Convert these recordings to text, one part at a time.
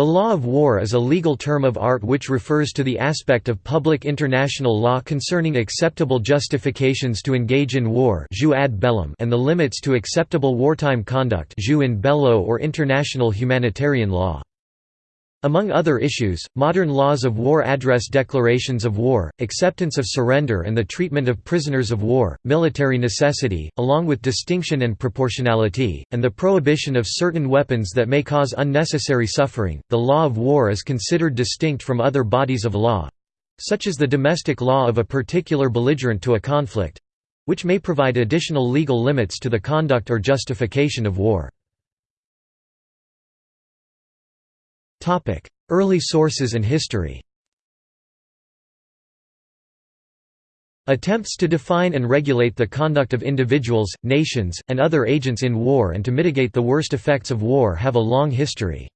The law of war is a legal term of art which refers to the aspect of public international law concerning acceptable justifications to engage in war and the limits to acceptable wartime conduct in bello or international humanitarian law. Among other issues, modern laws of war address declarations of war, acceptance of surrender and the treatment of prisoners of war, military necessity, along with distinction and proportionality, and the prohibition of certain weapons that may cause unnecessary suffering. The law of war is considered distinct from other bodies of law such as the domestic law of a particular belligerent to a conflict which may provide additional legal limits to the conduct or justification of war. Early sources and history Attempts to define and regulate the conduct of individuals, nations, and other agents in war and to mitigate the worst effects of war have a long history.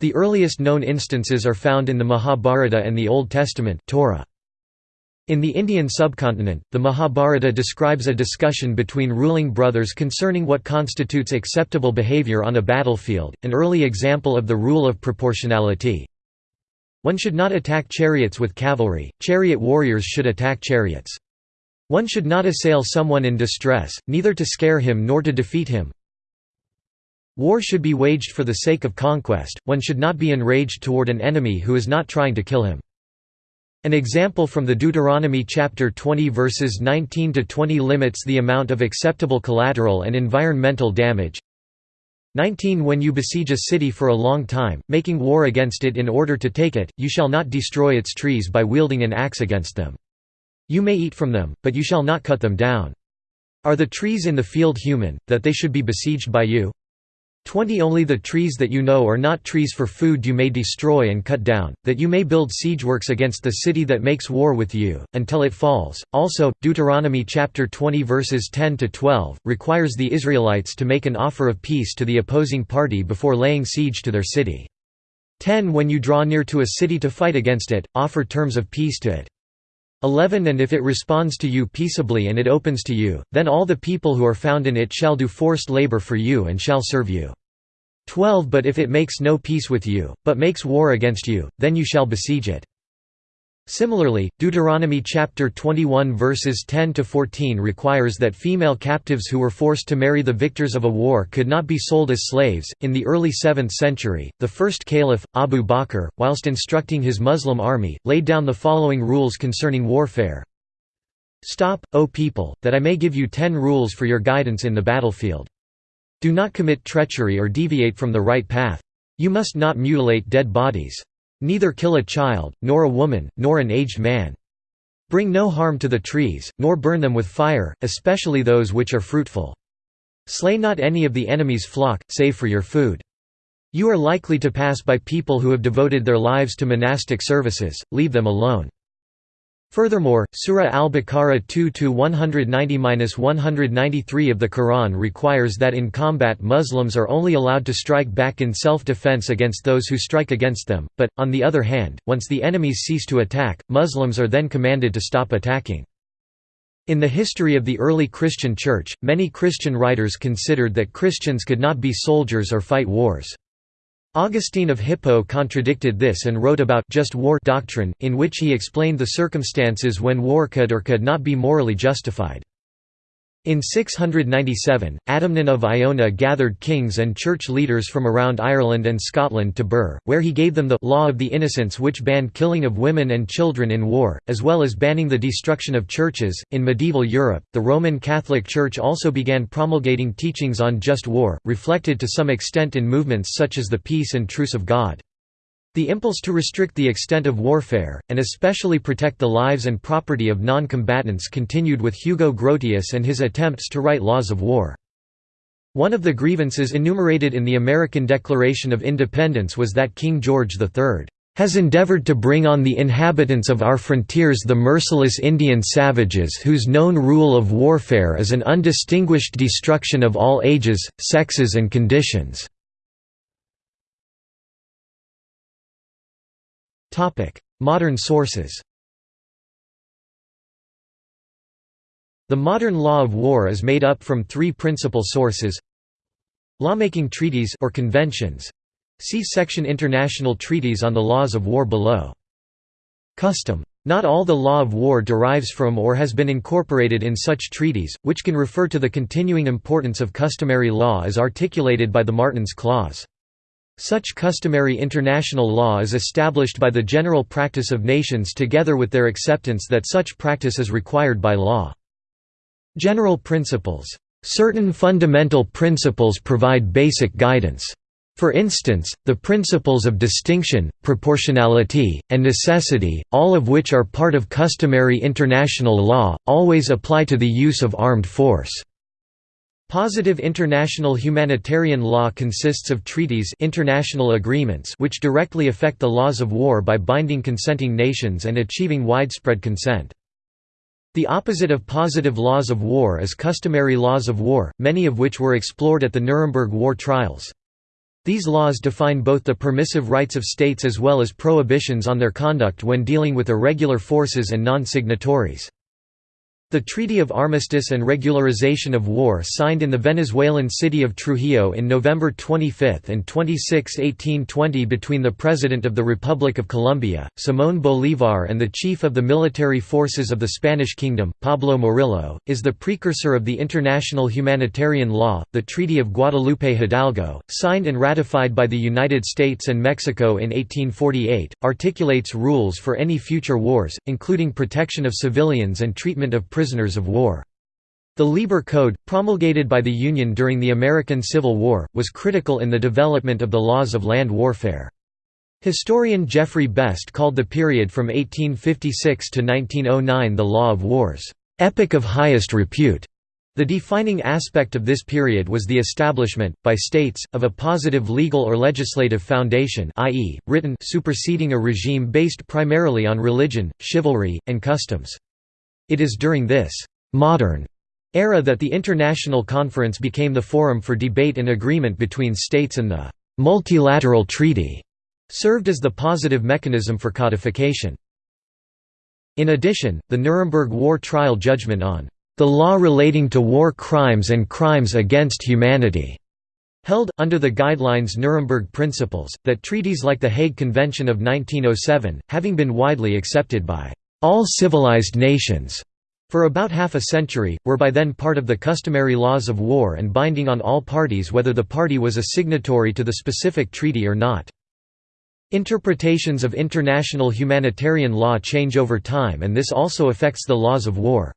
The earliest known instances are found in the Mahabharata and the Old Testament Torah. In the Indian subcontinent, the Mahabharata describes a discussion between ruling brothers concerning what constitutes acceptable behavior on a battlefield, an early example of the rule of proportionality. One should not attack chariots with cavalry, chariot warriors should attack chariots. One should not assail someone in distress, neither to scare him nor to defeat him. War should be waged for the sake of conquest, one should not be enraged toward an enemy who is not trying to kill him. An example from the Deuteronomy chapter 20 verses 19 to 20 limits the amount of acceptable collateral and environmental damage. 19 When you besiege a city for a long time, making war against it in order to take it, you shall not destroy its trees by wielding an axe against them. You may eat from them, but you shall not cut them down. Are the trees in the field human, that they should be besieged by you? 20 Only the trees that you know are not trees for food you may destroy and cut down, that you may build siegeworks against the city that makes war with you, until it falls. Also, Deuteronomy chapter 20 verses 10 to 12 requires the Israelites to make an offer of peace to the opposing party before laying siege to their city. 10 When you draw near to a city to fight against it, offer terms of peace to it. 11 And if it responds to you peaceably and it opens to you, then all the people who are found in it shall do forced labor for you and shall serve you. 12 But if it makes no peace with you, but makes war against you, then you shall besiege it. Similarly, Deuteronomy chapter 21 verses 10 to 14 requires that female captives who were forced to marry the victors of a war could not be sold as slaves. In the early 7th century, the first caliph, Abu Bakr, whilst instructing his Muslim army, laid down the following rules concerning warfare. Stop, O people, that I may give you ten rules for your guidance in the battlefield. Do not commit treachery or deviate from the right path. You must not mutilate dead bodies. Neither kill a child, nor a woman, nor an aged man. Bring no harm to the trees, nor burn them with fire, especially those which are fruitful. Slay not any of the enemy's flock, save for your food. You are likely to pass by people who have devoted their lives to monastic services, leave them alone. Furthermore, Surah Al-Baqarah 2-190-193 of the Quran requires that in combat Muslims are only allowed to strike back in self-defense against those who strike against them, but, on the other hand, once the enemies cease to attack, Muslims are then commanded to stop attacking. In the history of the early Christian Church, many Christian writers considered that Christians could not be soldiers or fight wars. Augustine of Hippo contradicted this and wrote about just war doctrine, in which he explained the circumstances when war could or could not be morally justified. In 697, Adamnan of Iona gathered kings and church leaders from around Ireland and Scotland to Birr, where he gave them the «law of the innocents which banned killing of women and children in war, as well as banning the destruction of churches. In medieval Europe, the Roman Catholic Church also began promulgating teachings on just war, reflected to some extent in movements such as the Peace and Truce of God. The impulse to restrict the extent of warfare, and especially protect the lives and property of non-combatants continued with Hugo Grotius and his attempts to write laws of war. One of the grievances enumerated in the American Declaration of Independence was that King George III has endeavored to bring on the inhabitants of our frontiers the merciless Indian savages whose known rule of warfare is an undistinguished destruction of all ages, sexes and conditions." Modern sources The modern law of war is made up from three principal sources Lawmaking treaties or conventions See section International treaties on the laws of war below. Custom. Not all the law of war derives from or has been incorporated in such treaties, which can refer to the continuing importance of customary law as articulated by the Martens Clause. Such customary international law is established by the general practice of nations together with their acceptance that such practice is required by law. General principles. Certain fundamental principles provide basic guidance. For instance, the principles of distinction, proportionality, and necessity, all of which are part of customary international law, always apply to the use of armed force. Positive international humanitarian law consists of treaties international agreements which directly affect the laws of war by binding consenting nations and achieving widespread consent. The opposite of positive laws of war is customary laws of war, many of which were explored at the Nuremberg war trials. These laws define both the permissive rights of states as well as prohibitions on their conduct when dealing with irregular forces and non-signatories. The Treaty of Armistice and Regularization of War signed in the Venezuelan city of Trujillo in November 25 and 26, 1820 between the President of the Republic of Colombia, Simón Bolívar and the Chief of the Military Forces of the Spanish Kingdom, Pablo Morillo, is the precursor of the international humanitarian law, the Treaty of Guadalupe Hidalgo, signed and ratified by the United States and Mexico in 1848, articulates rules for any future wars, including protection of civilians and treatment of prisoners of war. The Lieber Code, promulgated by the Union during the American Civil War, was critical in the development of the laws of land warfare. Historian Geoffrey Best called the period from 1856 to 1909 the Law of Wars, "...epic of highest repute." The defining aspect of this period was the establishment, by states, of a positive legal or legislative foundation i.e., written superseding a regime based primarily on religion, chivalry, and customs. It is during this «modern» era that the International Conference became the forum for debate and agreement between states and the «multilateral treaty» served as the positive mechanism for codification. In addition, the Nuremberg War Trial judgment on «the law relating to war crimes and crimes against humanity» held, under the guidelines Nuremberg Principles, that treaties like the Hague Convention of 1907, having been widely accepted by all civilized nations for about half a century, were by then part of the customary laws of war and binding on all parties whether the party was a signatory to the specific treaty or not. Interpretations of international humanitarian law change over time and this also affects the laws of war.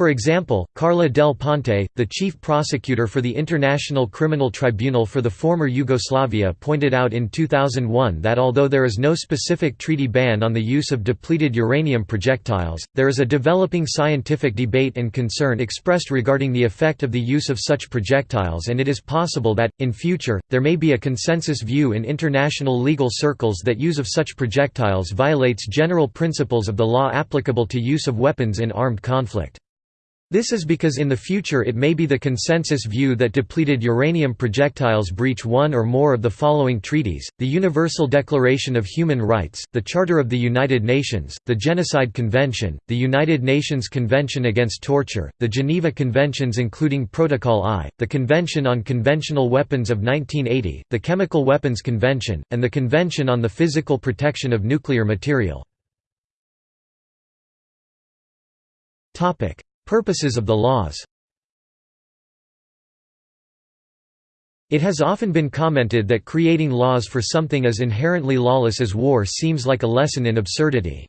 For example, Carla del Ponte, the chief prosecutor for the International Criminal Tribunal for the former Yugoslavia pointed out in 2001 that although there is no specific treaty ban on the use of depleted uranium projectiles, there is a developing scientific debate and concern expressed regarding the effect of the use of such projectiles and it is possible that, in future, there may be a consensus view in international legal circles that use of such projectiles violates general principles of the law applicable to use of weapons in armed conflict. This is because in the future it may be the consensus view that depleted uranium projectiles breach one or more of the following treaties, the Universal Declaration of Human Rights, the Charter of the United Nations, the Genocide Convention, the United Nations Convention Against Torture, the Geneva Conventions including Protocol I, the Convention on Conventional Weapons of 1980, the Chemical Weapons Convention, and the Convention on the Physical Protection of Nuclear Material. Purposes of the laws It has often been commented that creating laws for something as inherently lawless as war seems like a lesson in absurdity.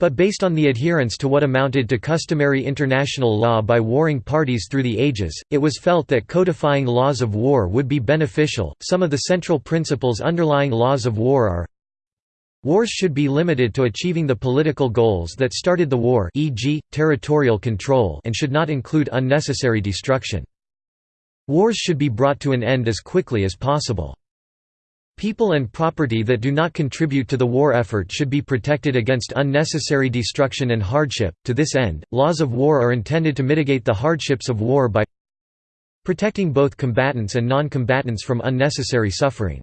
But based on the adherence to what amounted to customary international law by warring parties through the ages, it was felt that codifying laws of war would be beneficial. Some of the central principles underlying laws of war are Wars should be limited to achieving the political goals that started the war e.g., territorial control and should not include unnecessary destruction. Wars should be brought to an end as quickly as possible. People and property that do not contribute to the war effort should be protected against unnecessary destruction and hardship. To this end, laws of war are intended to mitigate the hardships of war by protecting both combatants and non-combatants from unnecessary suffering.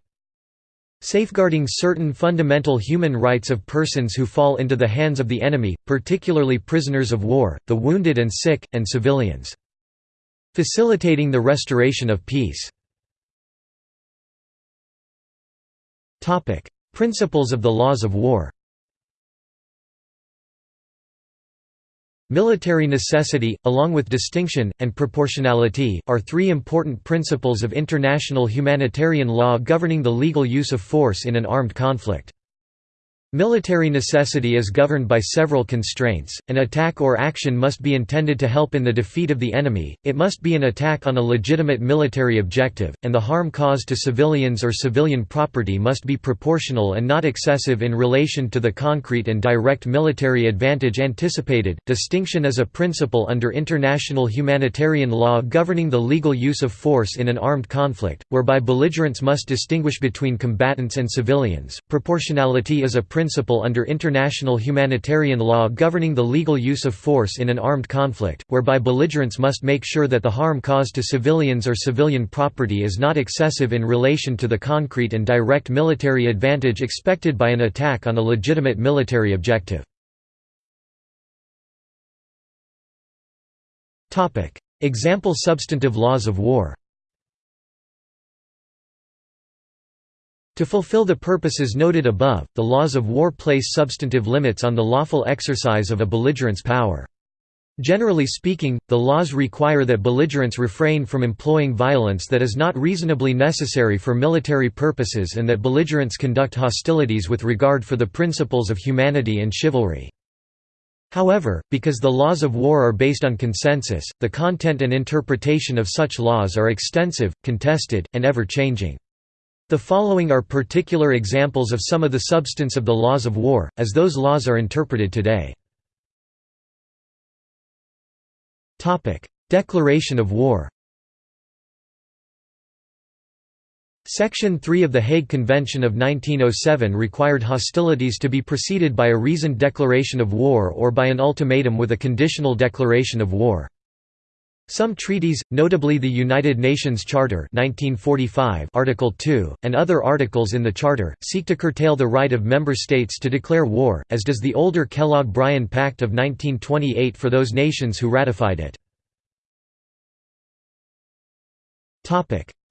Safeguarding certain fundamental human rights of persons who fall into the hands of the enemy, particularly prisoners of war, the wounded and sick, and civilians. Facilitating the restoration of peace. Principles of the laws of war Military necessity, along with distinction, and proportionality, are three important principles of international humanitarian law governing the legal use of force in an armed conflict. Military necessity is governed by several constraints, an attack or action must be intended to help in the defeat of the enemy, it must be an attack on a legitimate military objective, and the harm caused to civilians or civilian property must be proportional and not excessive in relation to the concrete and direct military advantage anticipated. Distinction is a principle under international humanitarian law governing the legal use of force in an armed conflict, whereby belligerents must distinguish between combatants and civilians. Proportionality is a principle under international humanitarian law governing the legal use of force in an armed conflict, whereby belligerents must make sure that the harm caused to civilians or civilian property is not excessive in relation to the concrete and direct military advantage expected by an attack on a legitimate military objective. Example substantive laws of war To fulfill the purposes noted above, the laws of war place substantive limits on the lawful exercise of a belligerent's power. Generally speaking, the laws require that belligerents refrain from employing violence that is not reasonably necessary for military purposes and that belligerents conduct hostilities with regard for the principles of humanity and chivalry. However, because the laws of war are based on consensus, the content and interpretation of such laws are extensive, contested, and ever-changing. The following are particular examples of some of the substance of the laws of war, as those laws are interpreted today. Declaration of war Section 3 of the Hague Convention of 1907 required hostilities to be preceded by a reasoned declaration of war or by an ultimatum with a conditional declaration of war. Some treaties, notably the United Nations Charter 1945 Article 2, and other articles in the Charter, seek to curtail the right of member states to declare war, as does the older Kellogg-Briand Pact of 1928 for those nations who ratified it.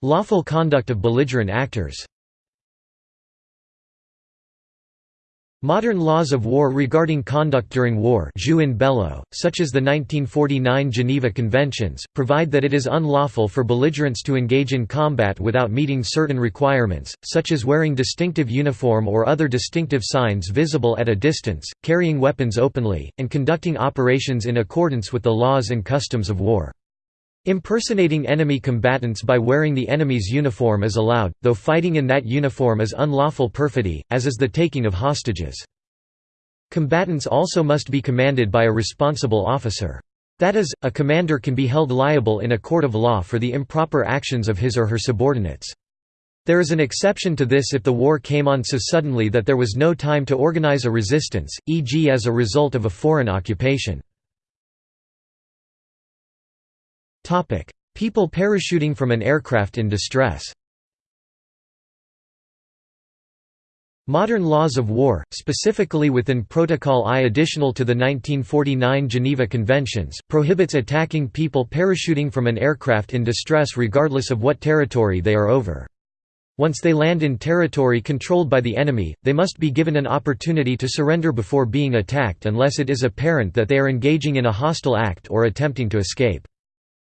Lawful conduct of belligerent actors Modern laws of war regarding conduct during war such as the 1949 Geneva Conventions, provide that it is unlawful for belligerents to engage in combat without meeting certain requirements, such as wearing distinctive uniform or other distinctive signs visible at a distance, carrying weapons openly, and conducting operations in accordance with the laws and customs of war. Impersonating enemy combatants by wearing the enemy's uniform is allowed, though fighting in that uniform is unlawful perfidy, as is the taking of hostages. Combatants also must be commanded by a responsible officer. That is, a commander can be held liable in a court of law for the improper actions of his or her subordinates. There is an exception to this if the war came on so suddenly that there was no time to organize a resistance, e.g. as a result of a foreign occupation. People parachuting from an aircraft in distress Modern laws of war, specifically within Protocol I additional to the 1949 Geneva Conventions, prohibits attacking people parachuting from an aircraft in distress regardless of what territory they are over. Once they land in territory controlled by the enemy, they must be given an opportunity to surrender before being attacked unless it is apparent that they are engaging in a hostile act or attempting to escape.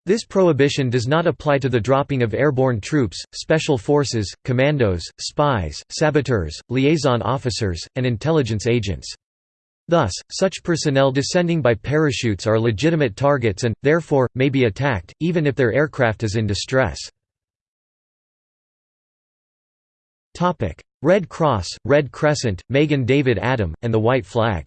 This prohibition does not apply to the dropping of airborne troops, special forces, commandos, spies, saboteurs, liaison officers, and intelligence agents. Thus, such personnel descending by parachutes are legitimate targets and, therefore, may be attacked, even if their aircraft is in distress. Red Cross, Red Crescent, Magen David Adom, and the White Flag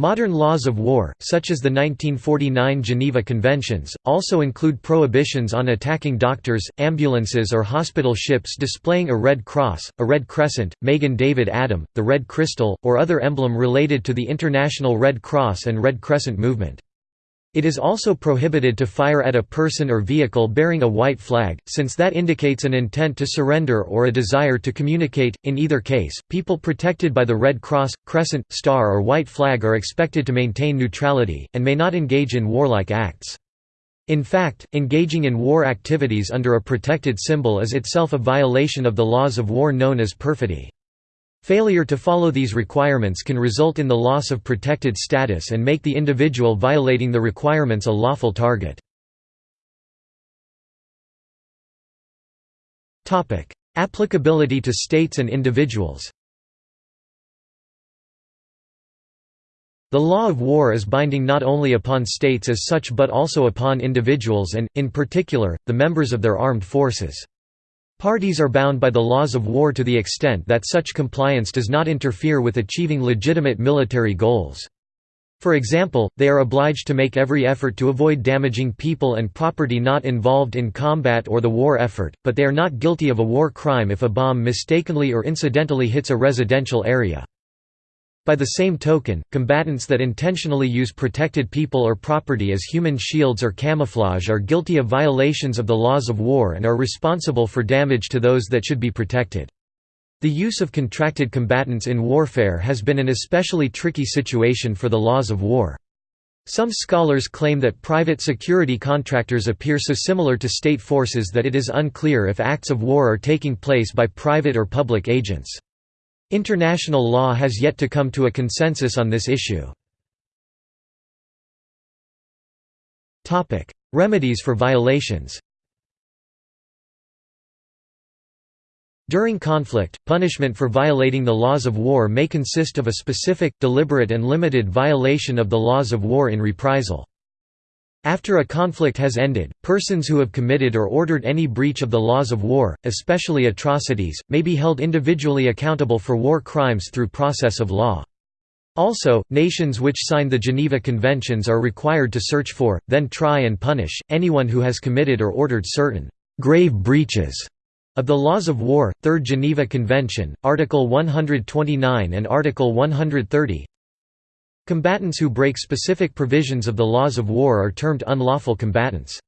Modern laws of war, such as the 1949 Geneva Conventions, also include prohibitions on attacking doctors, ambulances or hospital ships displaying a Red Cross, a Red Crescent, Magen David Adom, the Red Crystal, or other emblem related to the International Red Cross and Red Crescent movement. It is also prohibited to fire at a person or vehicle bearing a white flag, since that indicates an intent to surrender or a desire to communicate. In either case, people protected by the Red Cross, Crescent, Star, or White flag are expected to maintain neutrality, and may not engage in warlike acts. In fact, engaging in war activities under a protected symbol is itself a violation of the laws of war known as perfidy. Failure to follow these requirements can result in the loss of protected status and make the individual violating the requirements a lawful target. Applicability to states and individuals The law of war is binding not only upon states as such but also upon individuals and, in particular, the members of their armed forces. Parties are bound by the laws of war to the extent that such compliance does not interfere with achieving legitimate military goals. For example, they are obliged to make every effort to avoid damaging people and property not involved in combat or the war effort, but they are not guilty of a war crime if a bomb mistakenly or incidentally hits a residential area. By the same token, combatants that intentionally use protected people or property as human shields or camouflage are guilty of violations of the laws of war and are responsible for damage to those that should be protected. The use of contracted combatants in warfare has been an especially tricky situation for the laws of war. Some scholars claim that private security contractors appear so similar to state forces that it is unclear if acts of war are taking place by private or public agents. International law has yet to come to a consensus on this issue. Remedies for violations During conflict, punishment for violating the laws of war may consist of a specific, deliberate and limited violation of the laws of war in reprisal. After a conflict has ended, persons who have committed or ordered any breach of the laws of war, especially atrocities, may be held individually accountable for war crimes through process of law. Also, nations which signed the Geneva Conventions are required to search for, then try and punish, anyone who has committed or ordered certain «grave breaches» of the laws of war. Third Geneva Convention, Article 129 and Article 130 Combatants who break specific provisions of the laws of war are termed unlawful combatants.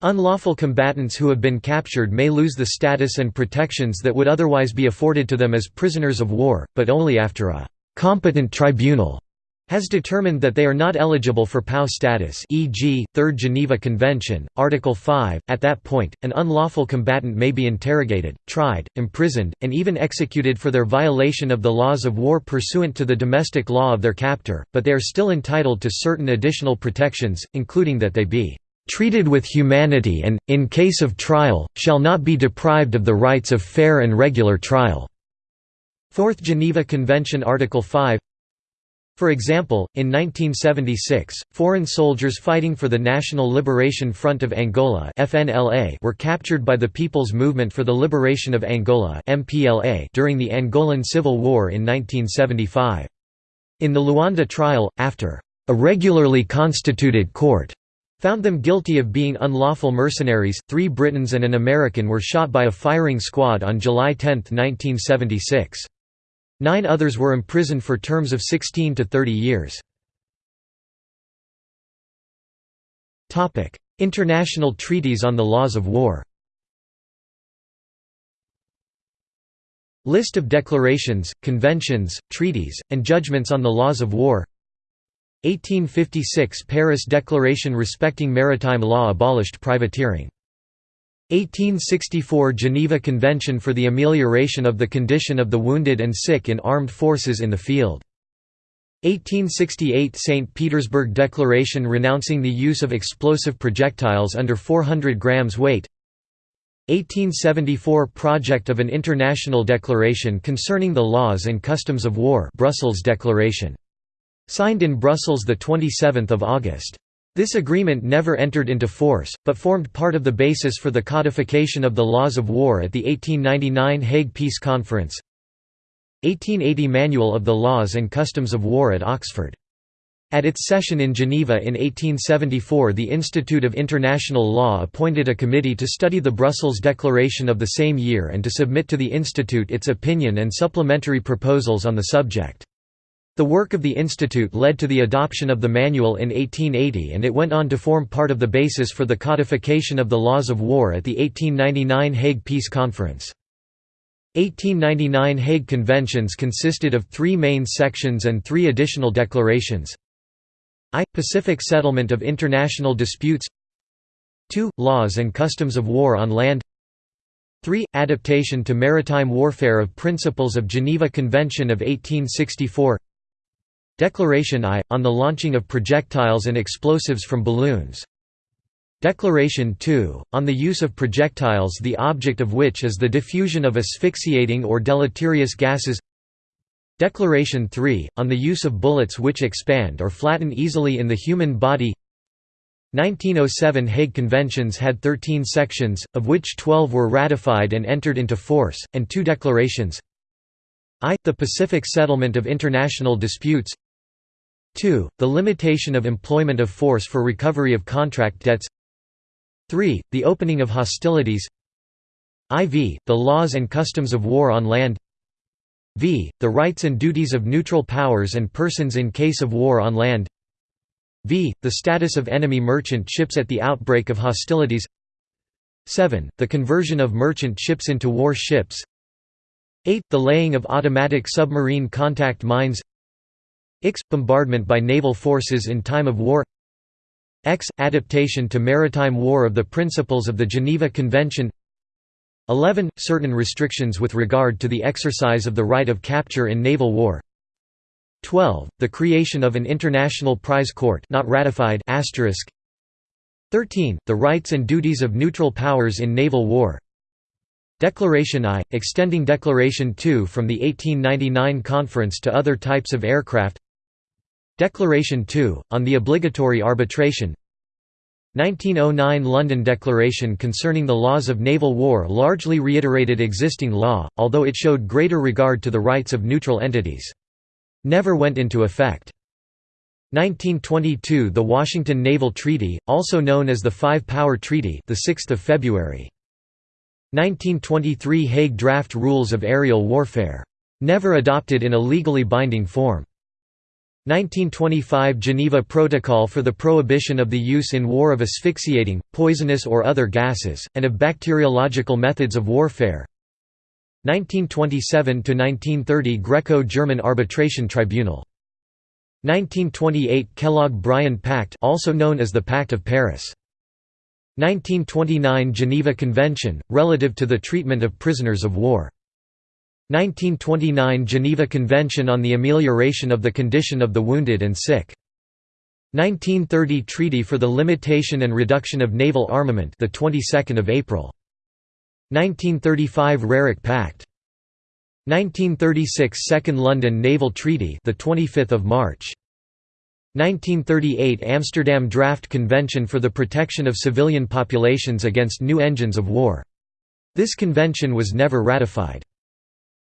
Unlawful combatants who have been captured may lose the status and protections that would otherwise be afforded to them as prisoners of war, but only after a «competent tribunal» has determined that they are not eligible for POW status e.g., Third Geneva Convention, Article 5, at that point, an unlawful combatant may be interrogated, tried, imprisoned, and even executed for their violation of the laws of war pursuant to the domestic law of their captor, but they are still entitled to certain additional protections, including that they be treated with humanity and, in case of trial, shall not be deprived of the rights of fair and regular trial." Fourth Geneva Convention Article 5 for example, in 1976, foreign soldiers fighting for the National Liberation Front of Angola FNLA were captured by the People's Movement for the Liberation of Angola MPLA during the Angolan Civil War in 1975. In the Luanda trial, after a regularly constituted court found them guilty of being unlawful mercenaries, three Britons and an American were shot by a firing squad on July 10, 1976. Nine others were imprisoned for terms of 16 to 30 years. International treaties on the laws of war. List of declarations, conventions, treaties, and judgments on the laws of war. 1856 Paris Declaration respecting maritime law abolished privateering 1864 Geneva Convention for the amelioration of the condition of the wounded and sick in armed forces in the field. 1868 St. Petersburg Declaration renouncing the use of explosive projectiles under 400 grams weight 1874 Project of an International Declaration concerning the laws and customs of war Brussels Declaration. Signed in Brussels 27 August. This agreement never entered into force, but formed part of the basis for the codification of the laws of war at the 1899 Hague Peace Conference 1880 Manual of the Laws and Customs of War at Oxford. At its session in Geneva in 1874 the Institute of International Law appointed a committee to study the Brussels Declaration of the same year and to submit to the Institute its opinion and supplementary proposals on the subject. The work of the institute led to the adoption of the manual in 1880 and it went on to form part of the basis for the codification of the laws of war at the 1899 Hague Peace Conference. 1899 Hague Conventions consisted of three main sections and three additional declarations I. Pacific settlement of international disputes 2. Laws and customs of war on land 3. Adaptation to maritime warfare of principles of Geneva Convention of 1864 Declaration I, on the launching of projectiles and explosives from balloons. Declaration 2, on the use of projectiles the object of which is the diffusion of asphyxiating or deleterious gases. Declaration 3, on the use of bullets which expand or flatten easily in the human body. 1907 Hague Conventions had 13 sections, of which 12 were ratified and entered into force, and two declarations. I. The Pacific Settlement of International Disputes 2. The limitation of employment of force for recovery of contract debts 3. The opening of hostilities IV. The laws and customs of war on land v. The rights and duties of neutral powers and persons in case of war on land v. The status of enemy merchant ships at the outbreak of hostilities 7. The conversion of merchant ships into war ships 8. The laying of automatic submarine contact mines X. Bombardment by naval forces in time of war X. Adaptation to maritime war of the principles of the Geneva Convention 11. Certain restrictions with regard to the exercise of the right of capture in naval war 12. The creation of an international prize court not ratified 13. The rights and duties of neutral powers in naval war Declaration I, extending Declaration II from the 1899 conference to other types of aircraft Declaration 2, on the obligatory arbitration 1909 London Declaration concerning the laws of naval war largely reiterated existing law, although it showed greater regard to the rights of neutral entities never went into effect. 1922 The Washington Naval Treaty, also known as the Five-Power Treaty the 6th of February. 1923 Hague Draft Rules of Aerial Warfare. Never adopted in a legally binding form. 1925 Geneva Protocol for the prohibition of the use in war of asphyxiating, poisonous or other gases, and of bacteriological methods of warfare. 1927–1930 Greco-German Arbitration Tribunal. 1928 Kellogg-Briand Pact also known as the Pact of Paris. 1929 Geneva Convention, relative to the treatment of prisoners of war 1929 Geneva Convention on the amelioration of the condition of the wounded and sick. 1930 Treaty for the Limitation and Reduction of Naval Armament the 22nd of April. 1935 Roerich Pact. 1936 Second London Naval Treaty the 25th of March. 1938 Amsterdam Draft Convention for the Protection of Civilian Populations against New Engines of War. This convention was never ratified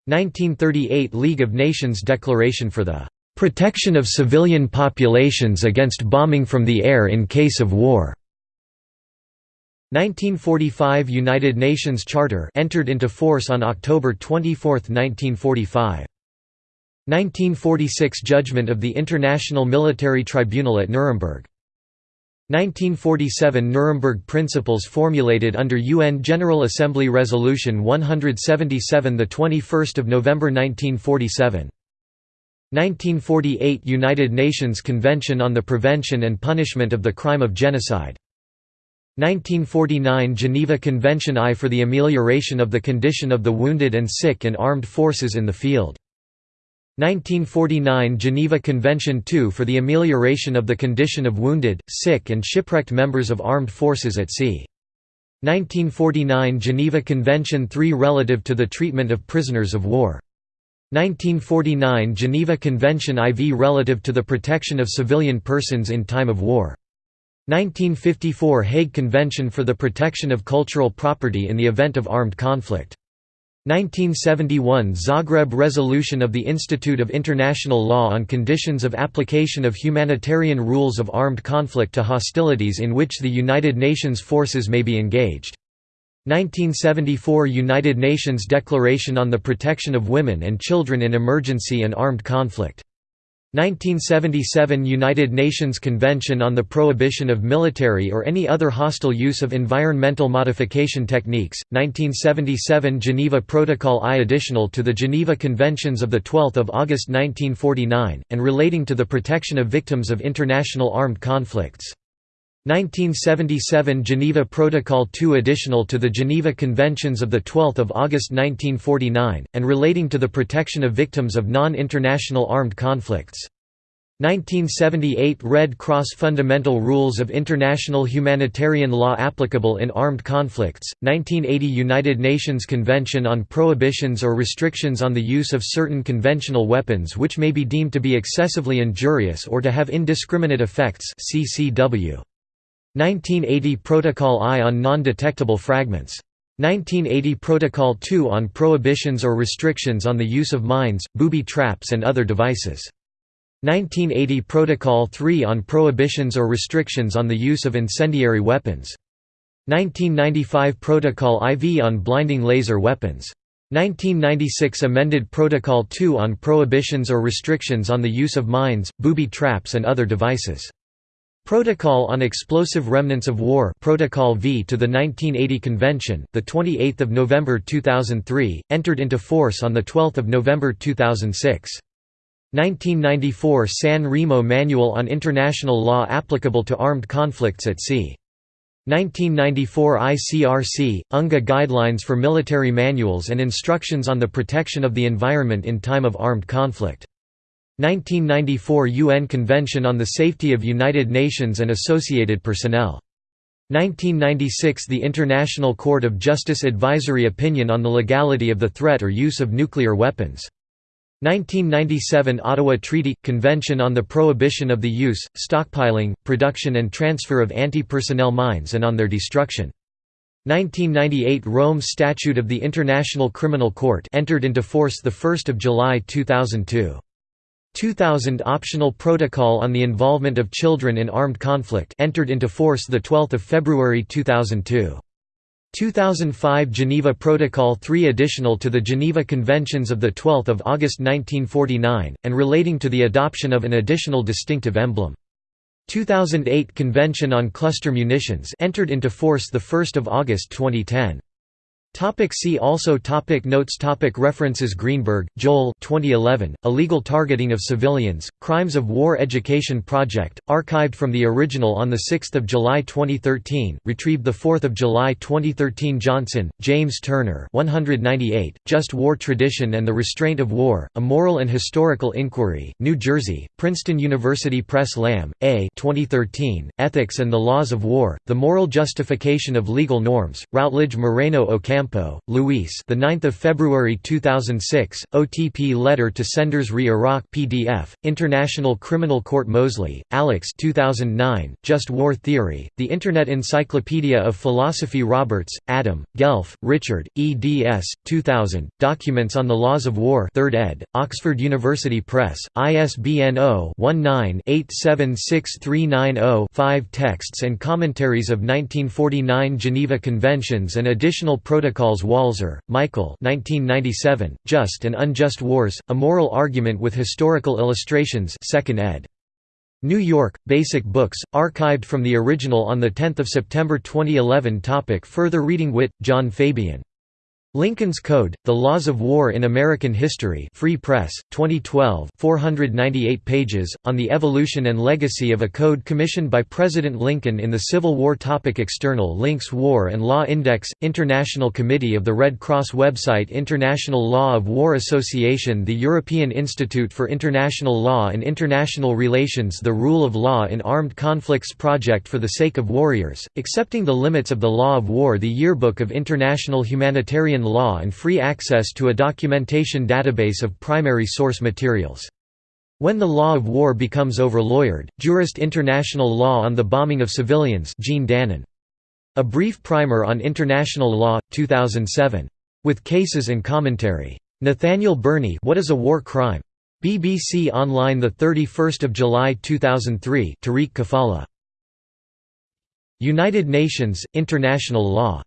1938 League of Nations Declaration for the protection of civilian populations against bombing from the air in case of war 1945 United Nations Charter entered into force on October 24, 1945. 1946 Judgment of the International Military Tribunal at Nuremberg. 1947 Nuremberg Principles formulated under UN General Assembly Resolution 177 the 21st of November 1947. 1948 United Nations Convention on the Prevention and Punishment of the Crime of Genocide 1949 Geneva Convention I for the amelioration of the condition of the wounded and sick in armed forces in the field. 1949 Geneva Convention II for the amelioration of the condition of wounded, sick and shipwrecked members of armed forces at sea. 1949 Geneva Convention III relative to the treatment of prisoners of war. 1949 Geneva Convention IV relative to the protection of civilian persons in time of war. 1954 Hague Convention for the Protection of Cultural Property in the Event of Armed Conflict. 1971 Zagreb Resolution of the Institute of International Law on Conditions of Application of Humanitarian Rules of Armed Conflict to Hostilities in which the United Nations forces may be engaged. 1974 United Nations Declaration on the Protection of Women and Children in Emergency and Armed Conflict 1977 United Nations Convention on the Prohibition of Military or any other hostile use of environmental modification techniques, 1977 Geneva Protocol I additional to the Geneva Conventions of 12 August 1949, and relating to the protection of victims of international armed conflicts. 1977 Geneva Protocol II additional to the Geneva Conventions of 12 August 1949, and relating to the protection of victims of non-international armed conflicts. 1978 Red Cross Fundamental Rules of International Humanitarian Law applicable in armed conflicts, 1980 United Nations Convention on Prohibitions or Restrictions on the Use of Certain Conventional Weapons which may be deemed to be excessively injurious or to have indiscriminate effects CCW. 1980 Protocol I on non-detectable fragments. 1980 Protocol II on prohibitions or restrictions on the use of mines, booby traps and other devices. 1980 Protocol III on prohibitions or restrictions on the use of incendiary weapons. 1995 Protocol IV on blinding laser weapons. 1996 Amended Protocol II on prohibitions or restrictions on the use of mines, booby traps and other devices. Protocol on Explosive Remnants of War Protocol V to the 1980 Convention, the 28th of November 2003, entered into force on the 12th of November 2006. 1994 San Remo Manual on International Law applicable to armed conflicts at sea. 1994 ICRC UNGA Guidelines for Military Manuals and Instructions on the Protection of the Environment in Time of Armed Conflict 1994 UN Convention on the Safety of United Nations and Associated Personnel. 1996 The International Court of Justice Advisory Opinion on the Legality of the Threat or Use of Nuclear Weapons. 1997 Ottawa Treaty – Convention on the Prohibition of the Use, Stockpiling, Production and Transfer of Anti-Personnel Mines and on their Destruction. 1998 Rome Statute of the International Criminal Court entered into force 1 July 2002. 2000 Optional Protocol on the Involvement of Children in Armed Conflict entered into force 12 February 2002. 2005 Geneva Protocol 3 additional to the Geneva Conventions of 12 August 1949, and relating to the adoption of an additional distinctive emblem. 2008 Convention on Cluster Munitions entered into force 1 August 2010. Topic see also topic Notes topic References Greenberg, Joel 2011, Illegal Targeting of Civilians, Crimes of War Education Project, archived from the original on 6 July 2013, retrieved 4 July 2013 Johnson, James Turner 198, Just War Tradition and the Restraint of War, A Moral and Historical Inquiry, New Jersey, Princeton University Press Lamb, A 2013, Ethics and the Laws of War, The Moral Justification of Legal Norms, Routledge Moreno Ocampo Campo, Luis. The 9th of February 2006. OTP letter to senders re Iraq PDF. International Criminal Court Mosley, Alex. 2009. Just War Theory. The Internet Encyclopedia of Philosophy Roberts, Adam, Guelff, Richard, eds. 2000. Documents on the Laws of War. 3rd ed. Oxford University Press. ISBN 0-19-876390-5 Texts and commentaries of 1949 Geneva Conventions and additional protocols Protocols Walzer, Michael 1997, Just and Unjust Wars, A Moral Argument with Historical Illustrations 2nd ed. New York, Basic Books, archived from the original on 10 September 2011 Topic Further reading Witt, John Fabian Lincoln's Code, The Laws of War in American History Free Press, 2012 498 pages, on the evolution and legacy of a code commissioned by President Lincoln in the Civil War topic External links War and Law Index, International Committee of the Red Cross website International Law of War Association The European Institute for International Law and International Relations The Rule of Law in Armed Conflicts Project for the Sake of Warriors, Accepting the Limits of the Law of War The Yearbook of International Humanitarian law and free access to a documentation database of primary source materials. When the Law of War becomes over-lawyered, Jurist International Law on the Bombing of Civilians Jean Dannon. A Brief Primer on International Law, 2007. With cases and commentary. Nathaniel Burney What is a War Crime? BBC Online 31 July 2003 Tariq Kafala. United Nations, International Law